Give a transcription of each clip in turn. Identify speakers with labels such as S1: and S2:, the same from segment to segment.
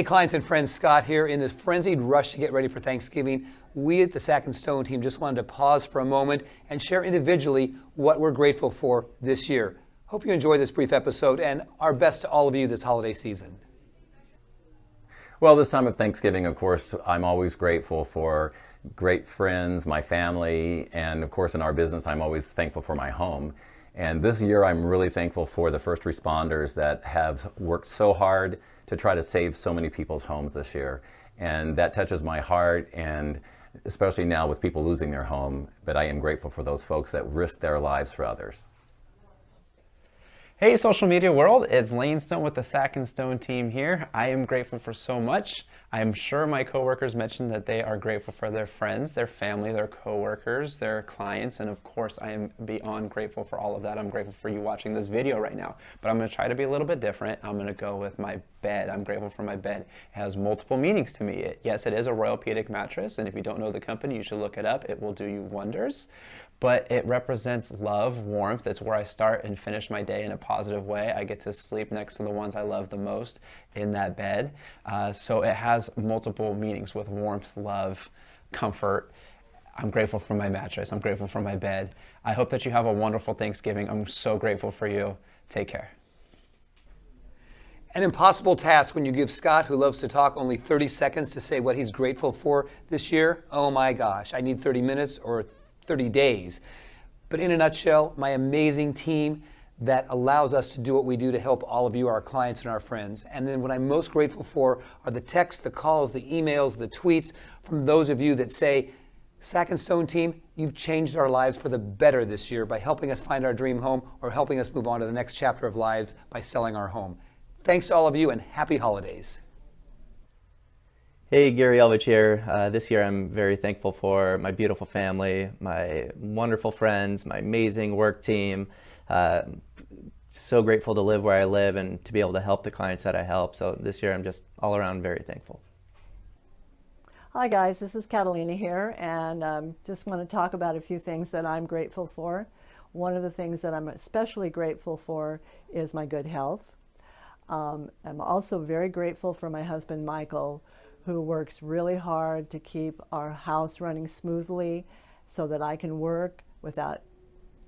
S1: Hey clients and friends, Scott here. In this frenzied rush to get ready for Thanksgiving, we at the Sack and Stone team just wanted to pause for a moment and share individually what we're grateful for this year. Hope you enjoy this brief episode and our best to all of you this holiday season.
S2: Well, this time of Thanksgiving, of course, I'm always grateful for great friends, my family, and of course in our business, I'm always thankful for my home. And this year, I'm really thankful for the first responders that have worked so hard to try to save so many people's homes this year. And that touches my heart, and especially now with people losing their home, but I am grateful for those folks that risk their lives for others.
S3: Hey social media world, it's Lane Stone with the Sack and Stone team here. I am grateful for so much. I am sure my coworkers mentioned that they are grateful for their friends, their family, their coworkers, their clients, and of course I am beyond grateful for all of that. I'm grateful for you watching this video right now. But I'm gonna try to be a little bit different. I'm gonna go with my bed. I'm grateful for my bed. It has multiple meanings to me. It, yes, it is a Royal-Pedic mattress, and if you don't know the company, you should look it up. It will do you wonders but it represents love, warmth. It's where I start and finish my day in a positive way. I get to sleep next to the ones I love the most in that bed. Uh, so it has multiple meanings with warmth, love, comfort. I'm grateful for my mattress. I'm grateful for my bed. I hope that you have a wonderful Thanksgiving. I'm so grateful for you. Take care.
S1: An impossible task when you give Scott, who loves to talk, only 30 seconds to say what he's grateful for this year. Oh my gosh, I need 30 minutes or 30 days. But in a nutshell, my amazing team that allows us to do what we do to help all of you, our clients and our friends. And then what I'm most grateful for are the texts, the calls, the emails, the tweets from those of you that say, Sack and Stone team, you've changed our lives for the better this year by helping us find our dream home or helping us move on to the next chapter of lives by selling our home. Thanks to all of you and happy holidays.
S4: Hey, Gary Elvich here. Uh, this year I'm very thankful for my beautiful family, my wonderful friends, my amazing work team. Uh, so grateful to live where I live and to be able to help the clients that I help. So this year I'm just all around very thankful.
S5: Hi guys, this is Catalina here and um, just want to talk about a few things that I'm grateful for. One of the things that I'm especially grateful for is my good health. Um, I'm also very grateful for my husband Michael who works really hard to keep our house running smoothly so that I can work without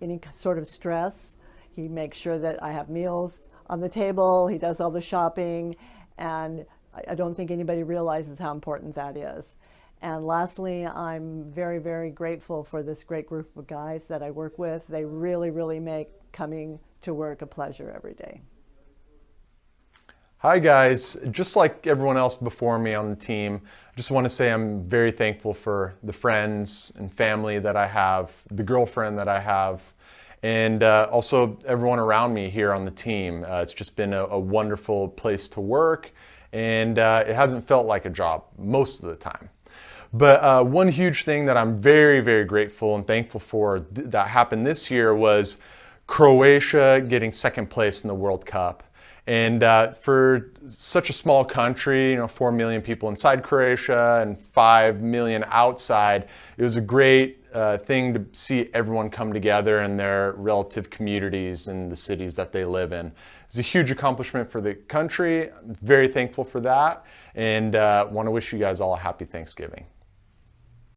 S5: any sort of stress. He makes sure that I have meals on the table, he does all the shopping, and I don't think anybody realizes how important that is. And lastly, I'm very, very grateful for this great group of guys that I work with. They really, really make coming to work a pleasure every day.
S6: Hi guys, just like everyone else before me on the team, I just want to say I'm very thankful for the friends and family that I have, the girlfriend that I have, and uh, also everyone around me here on the team. Uh, it's just been a, a, wonderful place to work and uh, it hasn't felt like a job most of the time. But uh, one huge thing that I'm very, very grateful and thankful for th that happened this year was Croatia getting second place in the World Cup. And uh, for such a small country, you know, 4 million people inside Croatia and 5 million outside, it was a great uh, thing to see everyone come together in their relative communities and the cities that they live in. It's a huge accomplishment for the country. I'm very thankful for that and uh, want to wish you guys all a happy Thanksgiving.